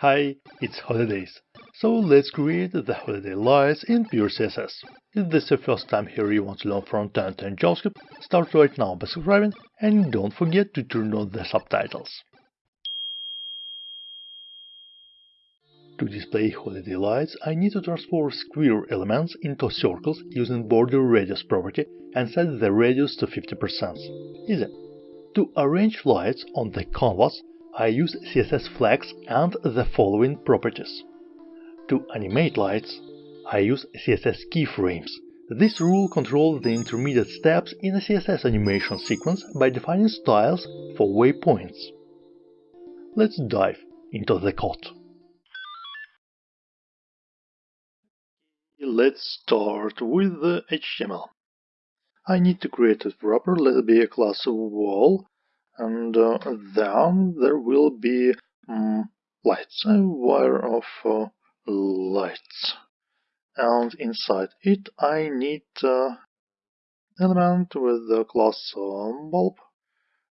Hi, it's holidays. So let's create the holiday lights in pure CSS. If this is your first time here you want to learn front-end and JavaScript, start right now by subscribing and don't forget to turn on the subtitles. To display holiday lights, I need to transform square elements into circles using border radius property and set the radius to 50%. Easy. To arrange lights on the canvas, I use CSS flex and the following properties. To animate lights, I use CSS keyframes. This rule controls the intermediate steps in a CSS animation sequence by defining styles for waypoints. Let's dive into the code. Let's start with the HTML. I need to create a wrapper, let it be a class of wall, and uh, then there will be um, lights, a wire of uh, lights. And inside it I need uh, element with the class bulb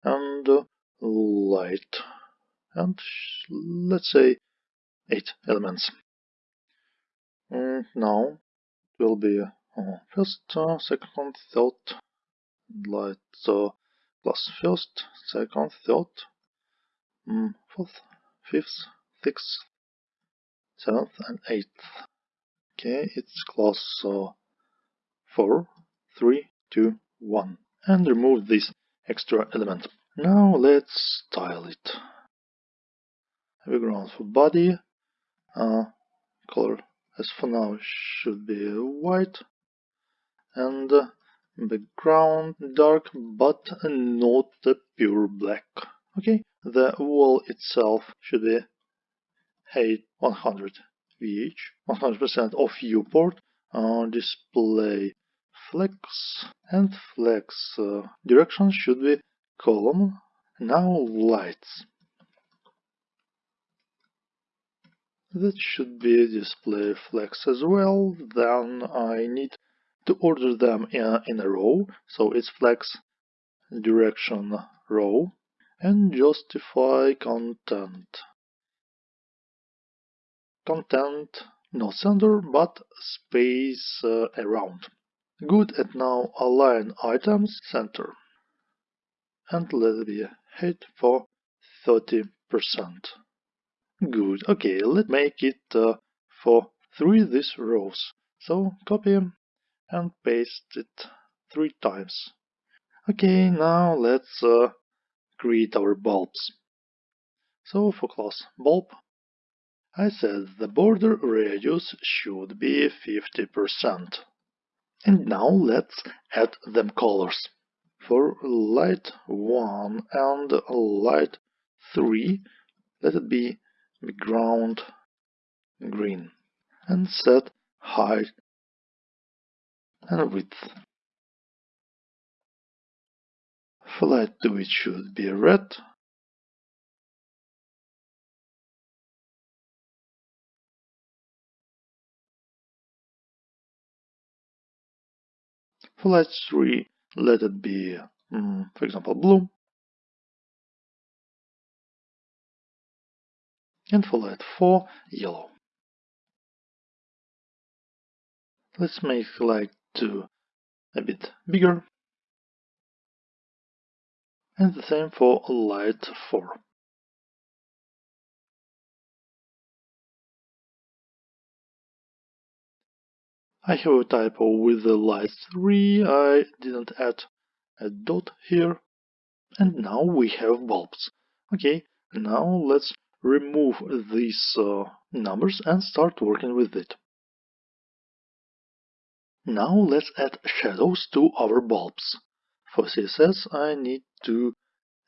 and light and let's say eight elements. And now it will be uh, first, uh, second, third, light, uh, plus first, second, third, um, fourth, fifth, sixth, seventh, and eighth. Okay, it's class so 4, 3, 2, 1. And remove this extra element. Now let's style it. Background for body. Uh, color as for now should be white. And uh, background dark but not the pure black. Okay, the wall itself should be height 100 VH, 100% of viewport, uh, display flex and flex uh, direction should be column. Now lights. That should be display flex as well. Then I need to order them in, a row, so it's flex direction row and justify content. Content no center but space uh, around. Good and now align items center and let it be height for 30%. Good, okay, let's make it uh, for three these rows. So copy and paste it three times. Okay, now let's uh, create our bulbs. So for class bulb, I said the border radius should be 50%. And now let's add them colors. For light 1 and light 3, let it be background green. And set height and width. Flight to it should be red. Flight 3, let it be, um, for example, blue. And for light 4, yellow. Let's make light 2 a bit bigger and the same for light 4. I have a typo with the light 3, I didn't add a dot here. And now we have bulbs. Okay, now let's remove these uh, numbers and start working with it. Now let's add shadows to our bulbs. For CSS I need to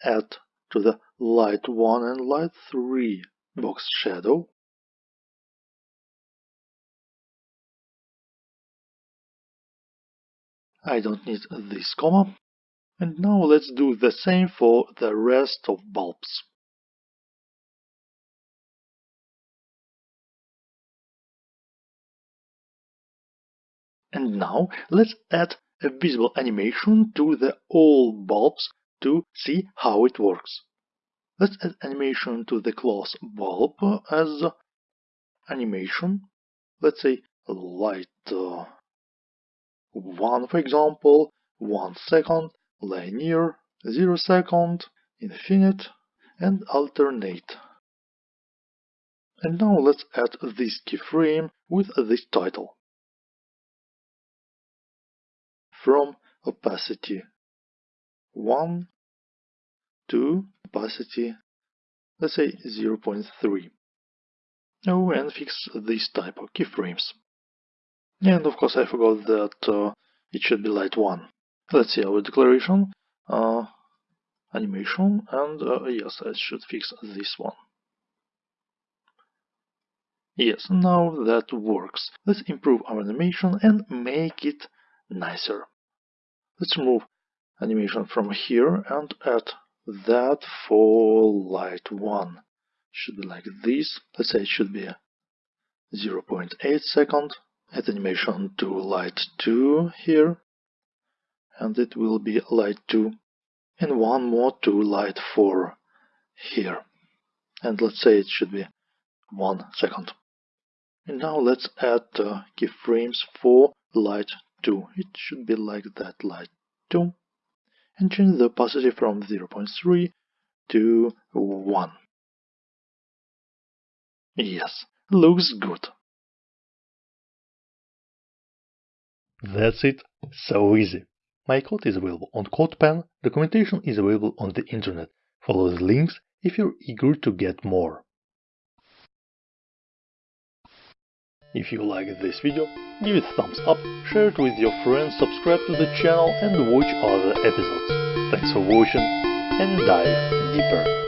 add to the light 1 and light 3 box shadow. I don't need this comma. And now let's do the same for the rest of bulbs. And now let's add a visible animation to the all bulbs to see how it works. Let's add animation to the class bulb as animation. Let's say light uh, 1 for example, 1 second, linear, 0 second, infinite, and alternate. And now let's add this keyframe with this title. From opacity 1 to opacity, let's say 0.3. Oh, and fix this type of keyframes. And of course I forgot that uh, it should be light 1. Let's see our declaration, uh, animation, and uh, yes, I should fix this one. Yes, now that works. Let's improve our animation and make it nicer. Let's remove animation from here and add that for light 1. Should be like this. Let's say it should be 0.8 second. Add animation to light 2 here. And it will be light 2. And one more to light 4 here. And let's say it should be 1 second. And now let's add uh, keyframes for light 2. It should be like that light 2 and change the opacity from 0.3 to 1. Yes, looks good. That's it, so easy. My code is available on CodePen, documentation is available on the internet. Follow the links if you're eager to get more. If you liked this video, give it a thumbs up, share it with your friends, subscribe to the channel and watch other episodes. Thanks for watching and dive deeper.